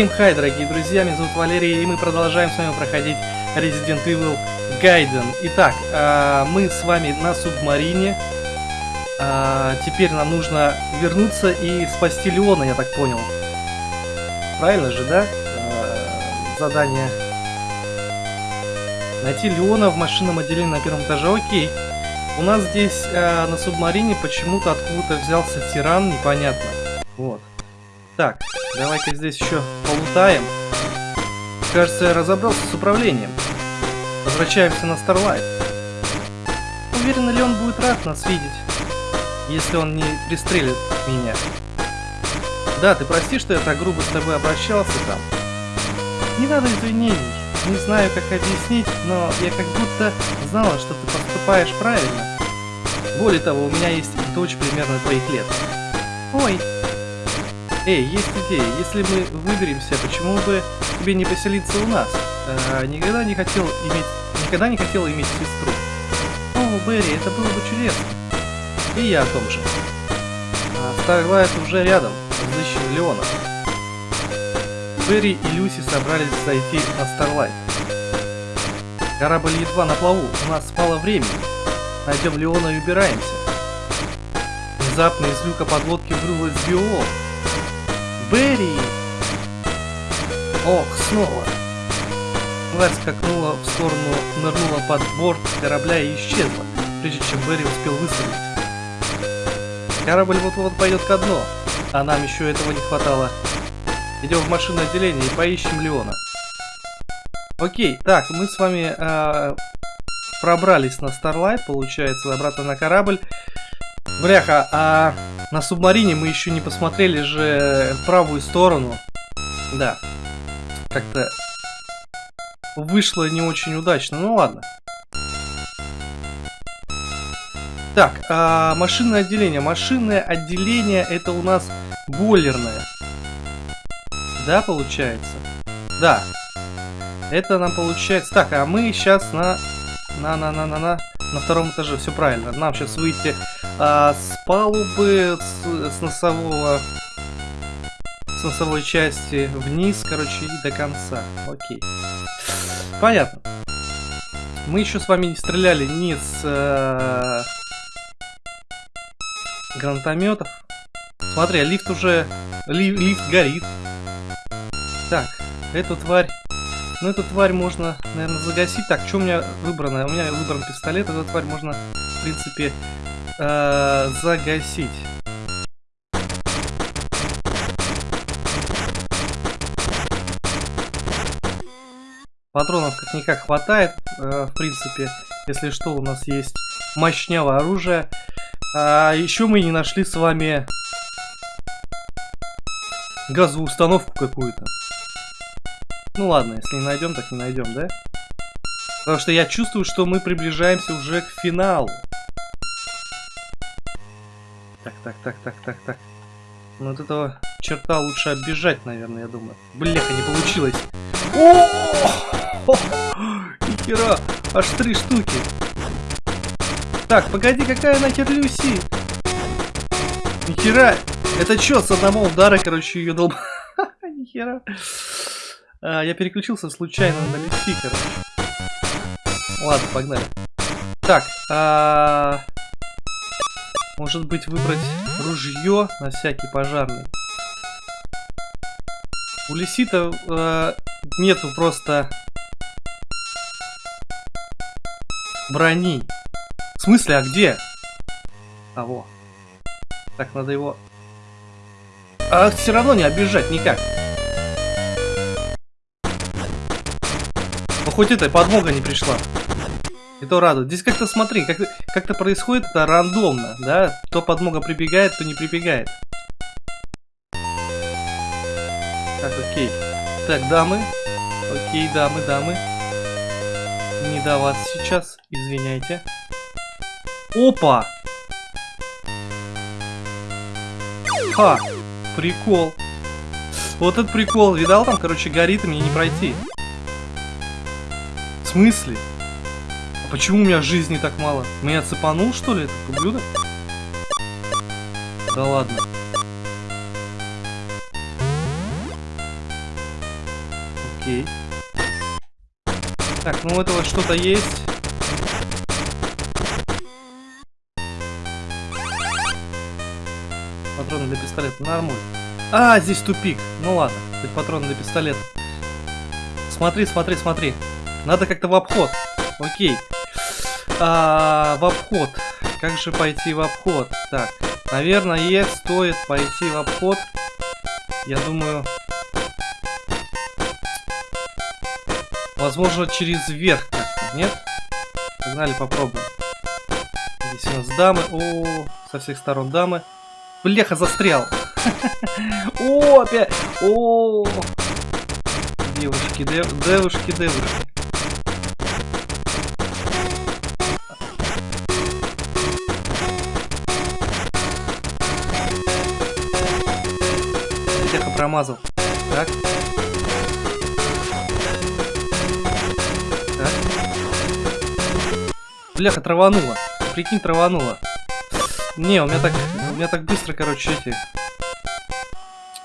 Всем хай, дорогие друзья, меня зовут Валерий, и мы продолжаем с вами проходить Resident Evil Gaiden. Итак, э, мы с вами на субмарине. Э, теперь нам нужно вернуться и спасти Леона, я так понял. Правильно же, да? Э, задание. Найти Леона в машинном отделении на первом этаже. Окей. У нас здесь на субмарине почему-то откуда-то взялся тиран, непонятно. Вот. Так, давай-ка здесь еще полутаем. Кажется, я разобрался с управлением. Возвращаемся на Starlight. Уверен ли он будет рад нас видеть, если он не пристрелит меня? Да, ты прости, что я так грубо с тобой обращался там. Не надо извинений. Не знаю, как объяснить, но я как будто знала, что ты поступаешь правильно. Более того, у меня есть дочь примерно твоих лет. Ой, Эй, есть идея. Если мы выберемся, почему бы тебе не поселиться у нас? А, никогда не хотел иметь... Никогда не хотел иметь сестру. О, Берри, это было бы чудесно. И я о том же. А, Старлайт уже рядом. Взыщем Леона. Берри и Люси собрались зайти на Старлайт. Корабль едва на плаву. У нас мало времени. Найдем Леона и убираемся. Внезапно из люка подлодки вырвалась биолог. Берри! Ох, снова! Тварь скакнула в сторону, нырнула под борт корабля и исчезла, прежде чем Берри успел выстрелить. Корабль вот-вот пойдет ко дну, а нам еще этого не хватало. Идем в машинное отделение и поищем Леона. Окей, так, мы с вами э, пробрались на Starlight, получается, обратно на корабль. Бляха, а на субмарине мы еще не посмотрели же правую сторону. Да. Как-то вышло не очень удачно. Ну ладно. Так, а, машинное отделение. Машинное отделение это у нас бойлерное. Да, получается? Да. Это нам получается... Так, а мы сейчас на... На-на-на-на-на... На втором этаже, все правильно. Нам сейчас выйти а, с палубы, с, с носового... С носовой части вниз, короче, и до конца. Окей. Понятно. Мы еще с вами не стреляли ни с э, гранатометов. Смотри, а лифт уже... Ли, лифт горит. Так, эту тварь ну, эту тварь можно, наверное, загасить. Так, что у меня выбрано? У меня выбран пистолет. Эту тварь можно, в принципе, э загасить. Патронов как-никак хватает, э, в принципе. Если что, у нас есть мощнявое оружие. А еще мы не нашли с вами газовую установку какую-то. Ну ладно, если не найдем, так не найдем, да? Потому что я чувствую, что мы приближаемся уже к финалу. Так, так, так, так, так. Ну от этого черта лучше оббежать, наверное, я думаю. Бляха, не получилось. О! Нихера! Аж три штуки. Так, погоди, какая нахер Люси? Нихера! Это что, с одного удара, короче, ее долб... Нихера. А, я переключился случайно на Люси, короче. Ладно, погнали. Так, а... Может быть выбрать ружье на всякий пожарный. У Лисита э, нету просто брони. В смысле, а где? А, во. Так, надо его... А все равно не обижать никак. Ну хоть эта подмога не пришла. И то радует. Здесь как-то смотри, как-то как, -то, происходит это рандомно, да? То подмога прибегает, то не прибегает. Так, окей. Так, дамы. Окей, дамы, дамы. Не до вас сейчас, извиняйте. Опа! Ха! Прикол. Вот этот прикол, видал там, короче, горит, и мне не пройти. В смысле? Почему у меня жизни так мало? Меня цепанул, что ли, этот ублюдок? Да ладно. Окей. Так, ну у этого что-то есть. Патроны для пистолета. Нормально. А, здесь тупик. Ну ладно, хоть патроны для пистолета. Смотри, смотри, смотри. Надо как-то в обход. Окей. А, в обход. Как же пойти в обход? Так, наверное, стоит пойти в обход. Я думаю... Возможно, через верх как-то, нет? Погнали, попробуем. Здесь у нас дамы. О, со всех сторон дамы. Бляха, застрял. О, опять. О, девушки, девушки, девушки. Промазал. Так. Так. Бляха, траванула. Прикинь, траванула. Не, у меня так, у меня так быстро, короче, эти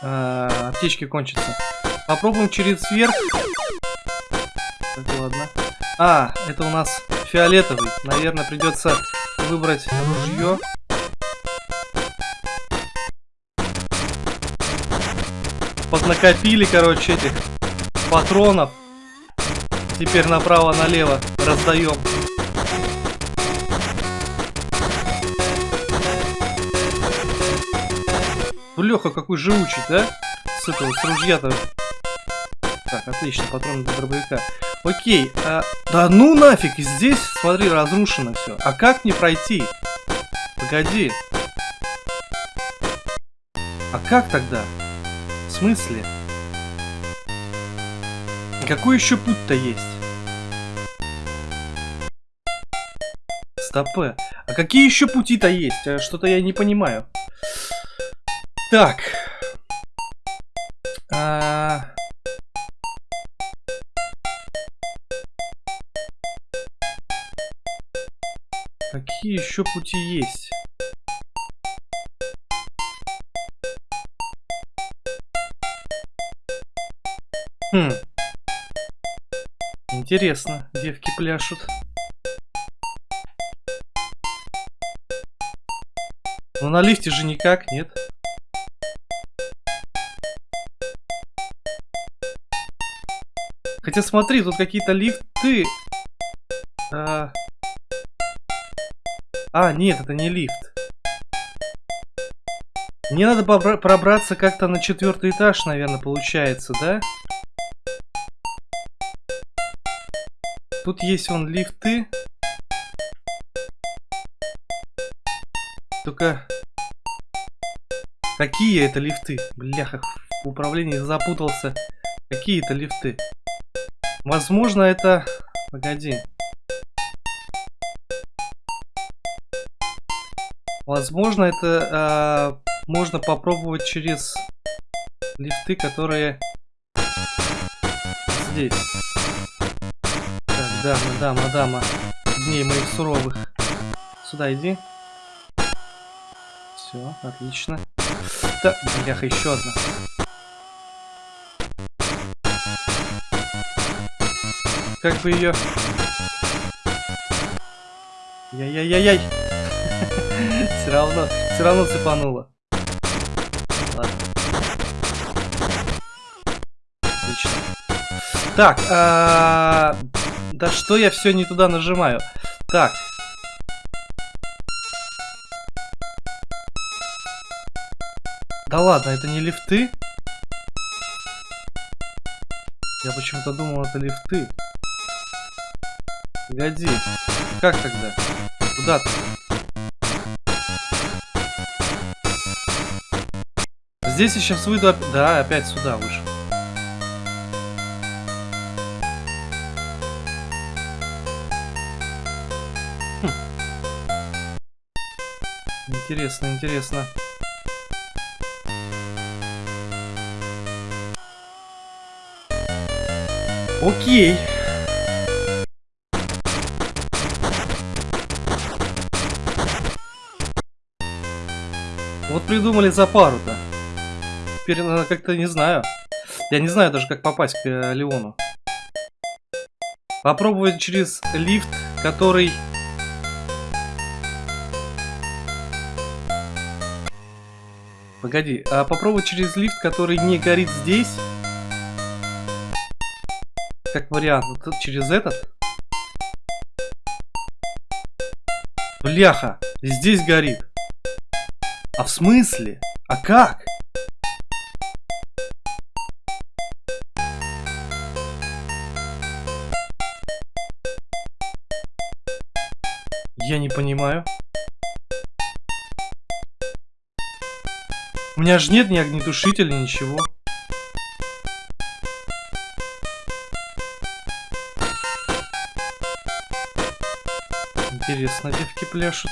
э, аптечки кончатся. Попробуем через верх. Так, ладно. А, это у нас фиолетовый. Наверное, придется выбрать ружье. Поднакопили, короче, этих патронов. Теперь направо-налево раздаем. Леха какой живучий, да? С этого, с ружья-то. Так, отлично, патрон для дробовика. Окей, а... Да ну нафиг, здесь, смотри, разрушено все. А как мне пройти? Погоди. А как тогда? В смысле? Какой еще путь-то есть? Стопы. А какие еще пути-то есть? А Что-то я не понимаю. Так. А... Какие еще пути есть? Хм. Интересно, девки пляшут. Но на лифте же никак, нет? Хотя смотри, тут какие-то лифты. А... а, нет, это не лифт. Мне надо пробраться как-то на четвертый этаж, наверное, получается, да? Тут есть вон лифты. Только... Какие это лифты? Бляха, в управлении запутался. Какие это лифты? Возможно, это... Погоди. Возможно, это э, можно попробовать через лифты, которые здесь. Так, дама, дама, дама. Дней моих суровых. Сюда иди. Все, отлично. Да, бляха, еще одна. как бы ее... Яй-яй-яй-яй. Все равно, все равно цепануло. Ладно. Отлично. Так, а... да что я все не туда нажимаю? Так. Да ладно, это не лифты? Я почему-то думал, это лифты. Погоди. Как тогда? Куда ты? Здесь сейчас выйду... Да, опять сюда вышел. Интересно, интересно. Окей. Вот придумали за пару-то. Теперь надо как-то, не знаю. Я не знаю даже, как попасть к э, Леону. Попробовать через лифт, который... Погоди, а попробовать через лифт, который не горит здесь? Как вариант, вот через этот? Бляха, здесь горит. А в смысле? А как? Я не понимаю. У меня же нет ни огнетушителя, ничего. Интересно, девки пляшут.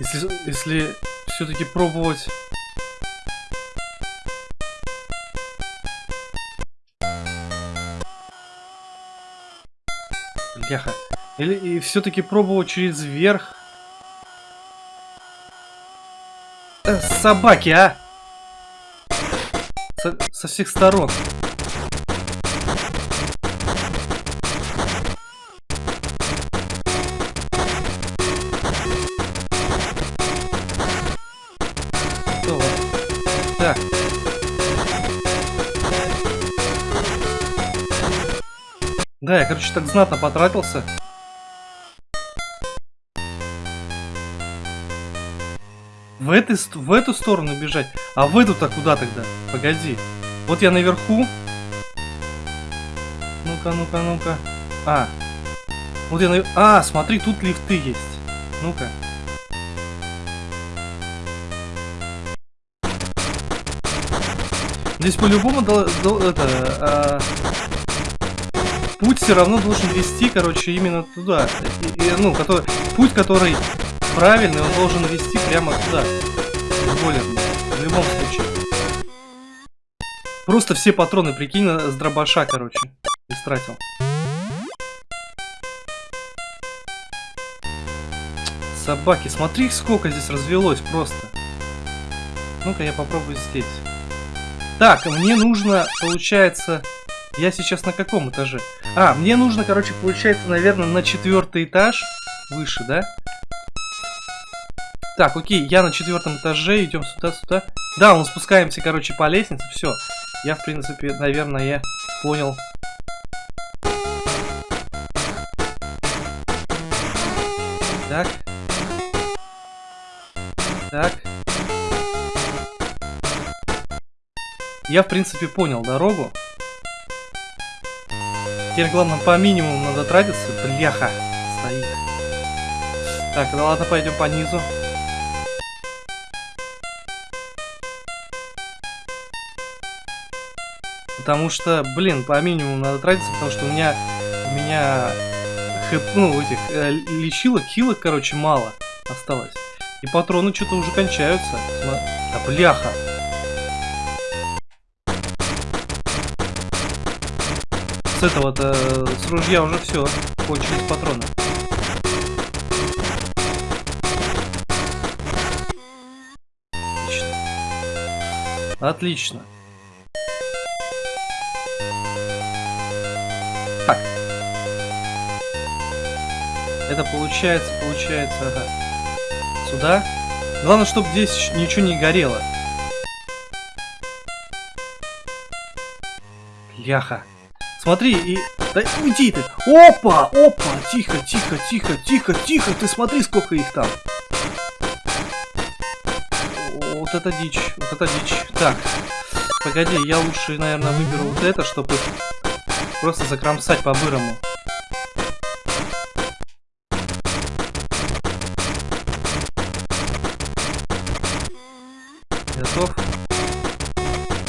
Если, если все-таки пробовать... Бляха. Или и все-таки пробовать через верх. Э, собаки, а! Со, со всех сторон. Так. Да, я, короче, так знатно потратился. В, этой, в эту сторону бежать? А в эту-то куда тогда? Погоди. Вот я наверху. Ну-ка, ну-ка, ну-ка. А. Вот я на... А, смотри, тут лифты есть. Ну-ка. Здесь по-любому это, а, путь все равно должен вести, короче, именно туда. И, и, ну, который, путь, который правильный, он должен вести прямо туда. Более, в любом случае. Просто все патроны, прикинь, с дробаша, короче, истратил. Собаки, смотри, сколько здесь развелось просто. Ну-ка, я попробую здесь. Так, мне нужно, получается... Я сейчас на каком этаже? А, мне нужно, короче, получается, наверное, на четвертый этаж. Выше, да? Так, окей, я на четвертом этаже, идем сюда, сюда. Да, мы спускаемся, короче, по лестнице, все. Я, в принципе, наверное, понял. Так. Так. Я, в принципе, понял дорогу. Теперь, главное, по минимуму надо тратиться. Бляха, стоит. Так, ну ладно, пойдем по низу. Потому что, блин, по минимуму надо тратиться, потому что у меня, у меня, хэп, ну, этих, э, лечилок, хилок, короче, мало осталось. И патроны что-то уже кончаются. Да бляха. С этого-то, с ружья уже все, кончились патроны. Отлично. Отлично. Это получается, получается, ага. Сюда. Главное, чтобы здесь ничего не горело. Ляха. Смотри, и... Да уйди ты! Опа! Опа! Тихо, тихо, тихо, тихо, тихо! Ты смотри, сколько их там! Вот это дичь, вот это дичь. Так, погоди, я лучше, наверное, выберу вот это, чтобы просто закромсать по-бырому.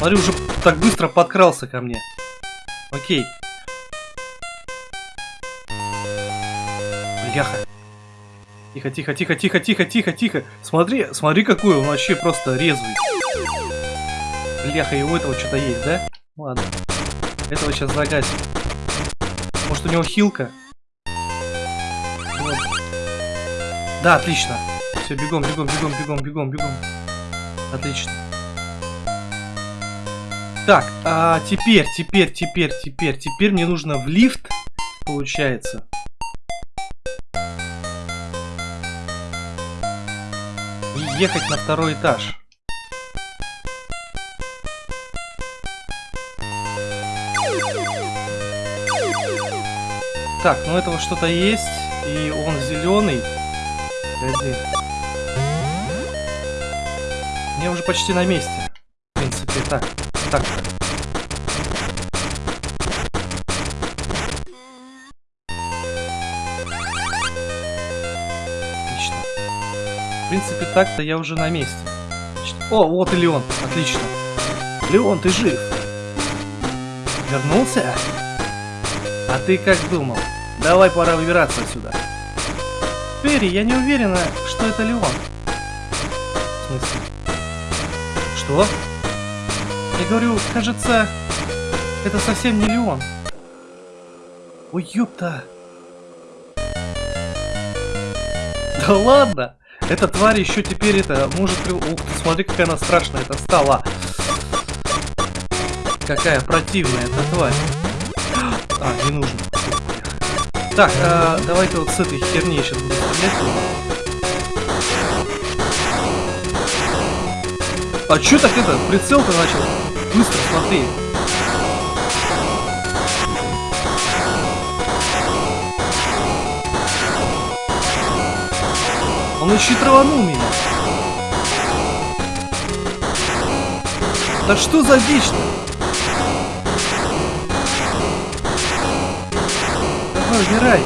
Смотри, уже так быстро подкрался ко мне. Окей. Бляха. Тихо, тихо, тихо, тихо, тихо, тихо, тихо. Смотри, смотри, какой он вообще просто резвый. Бляха, и у этого что-то есть, да? Ладно. Этого сейчас загасим. Может, у него хилка? Вот. Да, отлично. Все, бегом, бегом, бегом, бегом, бегом, бегом. Отлично. Так, а теперь, теперь, теперь, теперь, теперь мне нужно в лифт, получается. И ехать на второй этаж. Так, ну этого что-то есть, и он зеленый. Погоди. Я уже почти на месте. В принципе, так. Так. Отлично. В принципе, так-то я уже на месте. О, вот и Леон. Отлично. Леон, ты жив? Вернулся? А ты как думал? Давай пора выбираться отсюда. Перри, я не уверена, что это Леон. В смысле? Что? Я говорю, кажется, это совсем не Леон. Ой, ёпта. Да ладно! Эта тварь еще теперь это может... Ух ты, смотри, какая она страшная это стала. Какая противная эта тварь. А, не нужно. Так, а, давай-ка вот с этой херней сейчас буду стрелять. А чё так это? Прицел-то начал? Быстро смотри. Он еще траванул меня. Да что за дичь-то? Давай, убирай.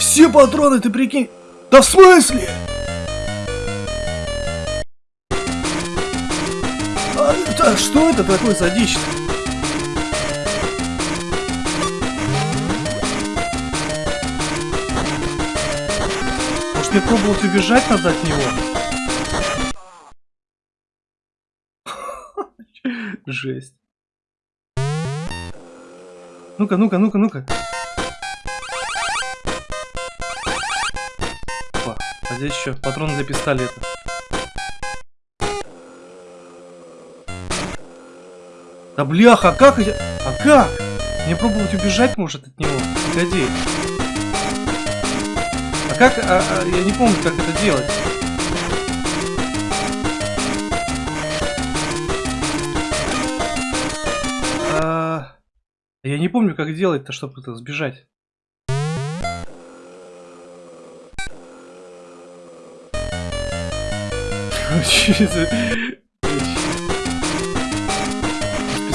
Все патроны, ты прикинь. Да в смысле? Да, что это такое за дичь -то? Может мне пробовать убежать надо от него? Жесть. Ну-ка, ну-ка, ну-ка, ну-ка. А здесь еще патрон для пистолета. Да бляха, а как? А как? Мне пробовать убежать может от него? Погоди. А как? А, а, я не помню, как это делать. А, я не помню, как делать-то, чтобы это сбежать.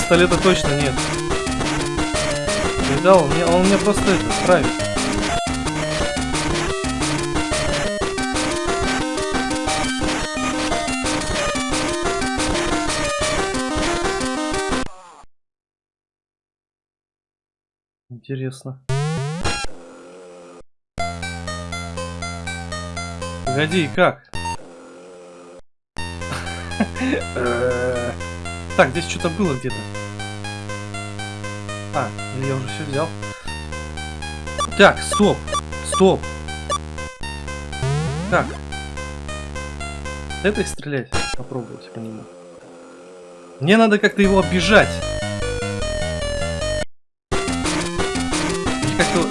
Пистолета точно нет. Видал, он мне, он мне просто это травит. Интересно. Погоди, как? Так, здесь что-то было где-то. А, я уже все взял. Так, стоп. Стоп. Так. Это стрелять. Попробовать по нему. Мне надо как-то его. И как-то...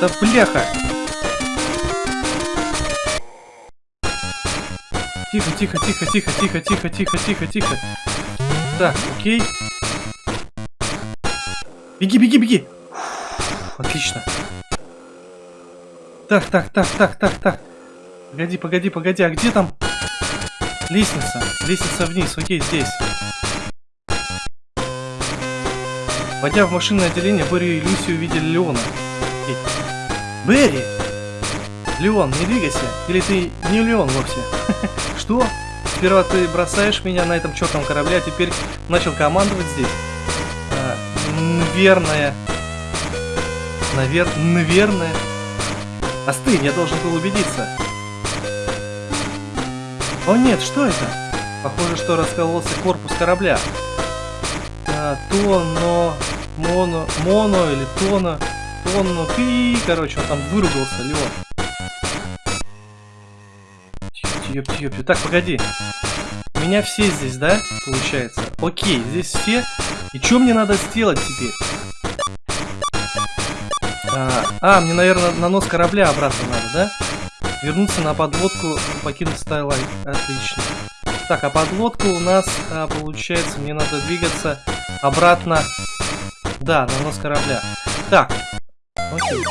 Да бляха! Тихо, тихо, тихо, тихо, тихо, тихо, тихо, тихо, тихо. Так, окей. Беги, беги, беги. Отлично. Так, так, так, так, так, так. Погоди, погоди, погоди, а где там лестница? Лестница вниз, окей, здесь. Войдя в машинное отделение, Берри и Люси увидели Леона. Берри! Леон, не двигайся, или ты не Леон вовсе? Что? Сперва ты бросаешь меня на этом чертовом корабле, а теперь начал командовать здесь? А, наверное. Навер... Наверное. Остынь, я должен был убедиться. О нет, что это? Похоже, что раскололся корпус корабля. А, тоно, моно, моно или тоно, тоно, пи, короче, он там выругался, Леон. Ёпти. Так, погоди. Меня все здесь, да, получается? Окей, здесь все. И что мне надо сделать теперь? А, а, мне, наверное, на нос корабля обратно надо, да? Вернуться на подводку, покинуть Стайлайт. Отлично. Так, а подлодка у нас, а, получается, мне надо двигаться обратно. Да, на нос корабля. Так. Окей.